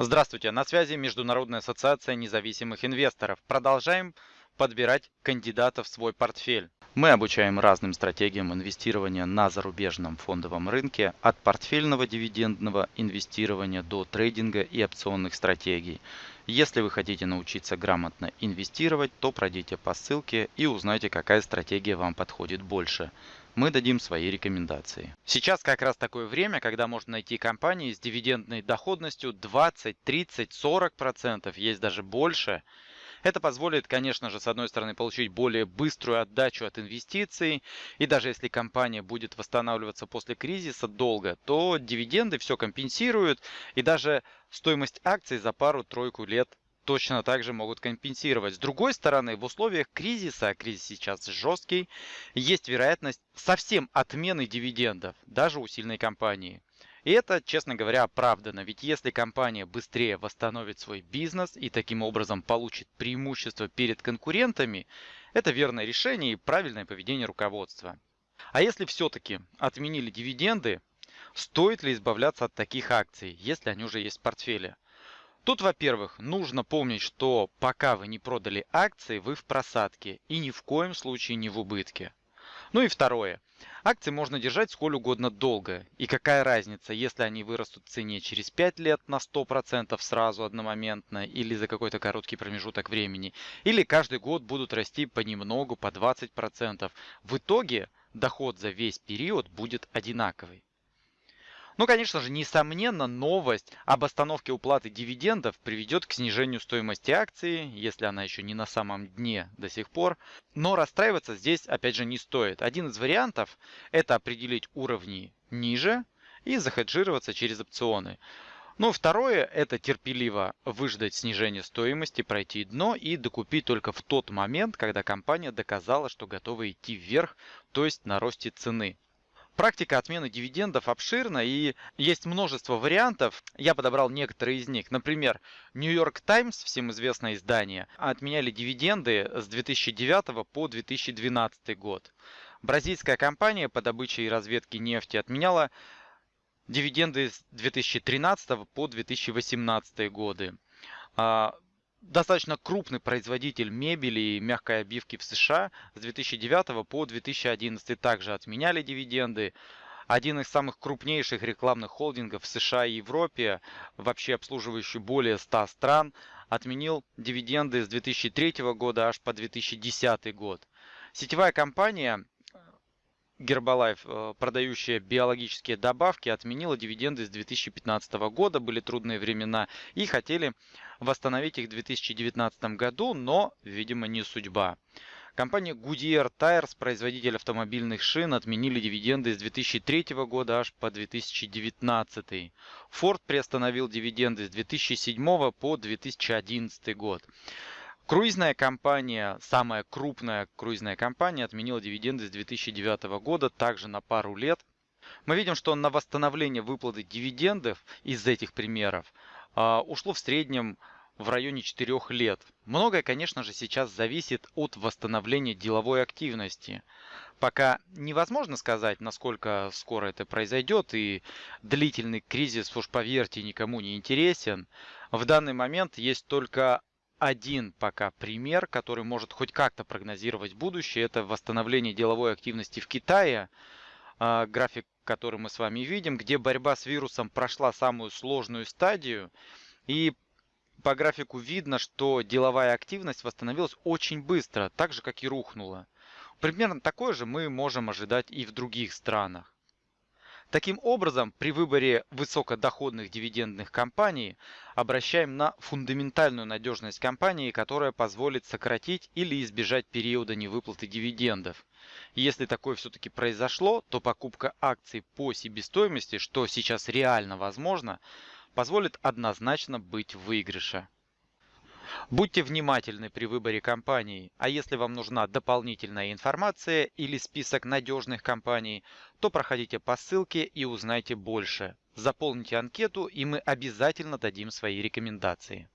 Здравствуйте, на связи Международная ассоциация независимых инвесторов. Продолжаем подбирать кандидатов в свой портфель. Мы обучаем разным стратегиям инвестирования на зарубежном фондовом рынке, от портфельного дивидендного инвестирования до трейдинга и опционных стратегий. Если вы хотите научиться грамотно инвестировать, то пройдите по ссылке и узнайте, какая стратегия вам подходит больше мы дадим свои рекомендации. Сейчас как раз такое время, когда можно найти компании с дивидендной доходностью 20, 30, 40 процентов, есть даже больше. Это позволит, конечно же, с одной стороны получить более быструю отдачу от инвестиций, и даже если компания будет восстанавливаться после кризиса долго, то дивиденды все компенсируют, и даже стоимость акций за пару-тройку лет точно так же могут компенсировать. С другой стороны, в условиях кризиса, а кризис сейчас жесткий, есть вероятность совсем отмены дивидендов, даже у сильной компании. И это, честно говоря, оправдано, ведь если компания быстрее восстановит свой бизнес и таким образом получит преимущество перед конкурентами, это верное решение и правильное поведение руководства. А если все-таки отменили дивиденды, стоит ли избавляться от таких акций, если они уже есть в портфеле? Тут, во-первых, нужно помнить, что пока вы не продали акции, вы в просадке и ни в коем случае не в убытке. Ну и второе. Акции можно держать сколь угодно долго. И какая разница, если они вырастут в цене через 5 лет на 100% сразу одномоментно или за какой-то короткий промежуток времени, или каждый год будут расти понемногу по 20%. В итоге доход за весь период будет одинаковый. Ну, конечно же, несомненно, новость об остановке уплаты дивидендов приведет к снижению стоимости акции, если она еще не на самом дне до сих пор. Но расстраиваться здесь, опять же, не стоит. Один из вариантов – это определить уровни ниже и захеджироваться через опционы. Ну, второе – это терпеливо выждать снижение стоимости, пройти дно и докупить только в тот момент, когда компания доказала, что готова идти вверх, то есть на росте цены. Практика отмены дивидендов обширна и есть множество вариантов. Я подобрал некоторые из них. Например, New York Times, всем известное издание, отменяли дивиденды с 2009 по 2012 год. Бразильская компания по добыче и разведке нефти отменяла дивиденды с 2013 по 2018 годы. Достаточно крупный производитель мебели и мягкой обивки в США с 2009 по 2011 также отменяли дивиденды. Один из самых крупнейших рекламных холдингов в США и Европе, вообще обслуживающий более 100 стран, отменил дивиденды с 2003 года аж по 2010 год. Сетевая компания Гербалайф, э, продающая биологические добавки, отменила дивиденды с 2015 года, были трудные времена, и хотели восстановить их в 2019 году, но, видимо, не судьба. Компания Goodyear Tires, производитель автомобильных шин, отменили дивиденды с 2003 года аж по 2019. Ford приостановил дивиденды с 2007 по 2011 год. Круизная компания, самая крупная круизная компания, отменила дивиденды с 2009 года, также на пару лет. Мы видим, что на восстановление выплаты дивидендов из этих примеров а, ушло в среднем в районе 4 лет. Многое, конечно же, сейчас зависит от восстановления деловой активности. Пока невозможно сказать, насколько скоро это произойдет, и длительный кризис, уж поверьте, никому не интересен. В данный момент есть только один пока пример, который может хоть как-то прогнозировать будущее. Это восстановление деловой активности в Китае. А, график, который мы с вами видим, где борьба с вирусом прошла самую сложную стадию. И по графику видно, что деловая активность восстановилась очень быстро, так же как и рухнула. Примерно такое же мы можем ожидать и в других странах. Таким образом, при выборе высокодоходных дивидендных компаний обращаем на фундаментальную надежность компании, которая позволит сократить или избежать периода невыплаты дивидендов. Если такое все-таки произошло, то покупка акций по себестоимости, что сейчас реально возможно, позволит однозначно быть в выигрыше. Будьте внимательны при выборе компаний, а если вам нужна дополнительная информация или список надежных компаний, то проходите по ссылке и узнайте больше. Заполните анкету и мы обязательно дадим свои рекомендации.